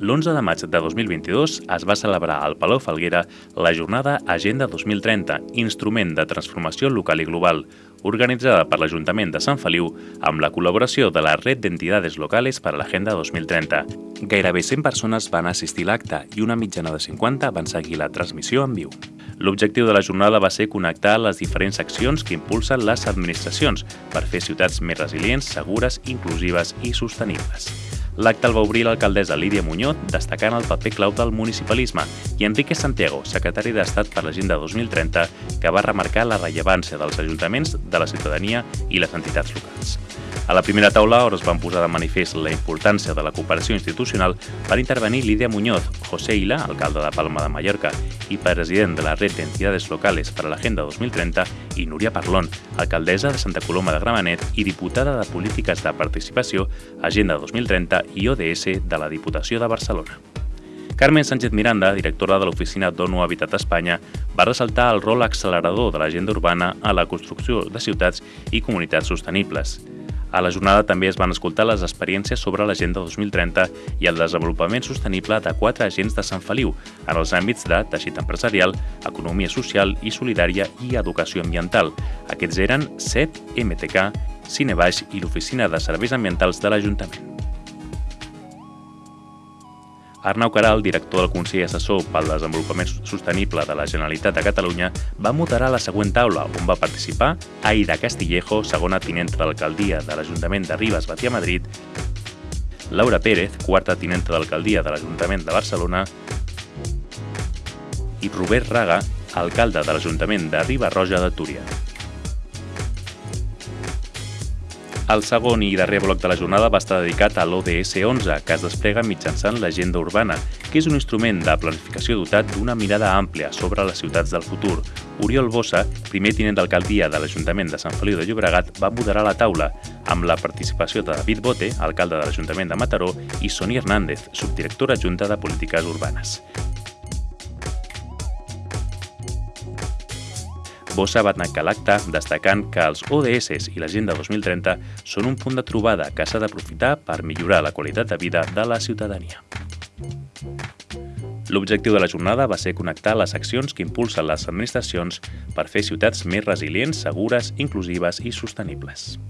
L'11 de maig de 2022 es va celebrar al Palau Falguera la jornada Agenda 2030, instrument de transformació local i global, organitzada per l'Ajuntament de Sant Feliu amb la col·laboració de la Red d'Entidades Locales per a l'Agenda 2030. Gairebé 100 persones van assistir a l'acte i una mitjana de 50 van seguir la transmissió en viu. L'objectiu de la jornada va ser connectar les diferents accions que impulsen les administracions per fer ciutats més resilients, segures, inclusives i sostenibles. L'acte el va obrir l'alcaldessa Lídia Muñoz, destacant el paper clau del municipalisme, i Enrique Santiago, secretari d'Estat per l'Agenda 2030, que va remarcar la rellevància dels ajuntaments, de la ciutadania i les entitats locals. A la primera taula, on es van posar de manifest la importància de la cooperació institucional, van intervenir Lídia Muñoz, José Ila, alcalde de Palma de Mallorca i president de la Red d'Entidades Locales per a l'Agenda 2030, i Núria Parlon, alcaldessa de Santa Coloma de Gramenet i diputada de Polítiques de Participació, Agenda 2030 i ODS de la Diputació de Barcelona. Carmen Sánchez Miranda, directora de l'Oficina d'ONU Habitat Espanya, va ressaltar el rol accelerador de l'agenda urbana a la construcció de ciutats i comunitats sostenibles. A la jornada també es van escoltar les experiències sobre l'Agenda 2030 i el desenvolupament sostenible de quatre agents de Sant Feliu en els àmbits de teixit empresarial, economia social i solidària i educació ambiental. Aquests eren CEP, MTK, Cinebaix i l'Oficina de Serveis Ambientals de l'Ajuntament. Arnau Caral, director del Consell Assessor pel Desenvolupament Sostenible de la Generalitat de Catalunya, va moderar la següent taula, on va participar Aida Castillejo, segona tinenta d'alcaldia de l'Ajuntament de Ribes, Batia Madrid, Laura Pérez, quarta tinenta d'alcaldia de l'Ajuntament de Barcelona, i Robert Raga, alcalde de l'Ajuntament de Riba Roja de Túria. El segon i darrer bloc de la jornada va estar dedicat a l'ODS 11, que es desplega mitjançant l'agenda urbana, que és un instrument de planificació dotat d'una mirada àmplia sobre les ciutats del futur. Oriol Bossa, primer tinent d'alcaldia de l'Ajuntament de Sant Feliu de Llobregat, va moderar la taula, amb la participació de David Bote, alcalde de l'Ajuntament de Mataró, i Sonia Hernández, subdirectora adjunta de Polítiques Urbanes. Bossa va tancar l'acte destacant que els ODS i l'Agenda 2030 són un punt de trobada que s'ha d'aprofitar per millorar la qualitat de vida de la ciutadania. L'objectiu de la jornada va ser connectar les accions que impulsen les administracions per fer ciutats més resilients, segures, inclusives i sostenibles.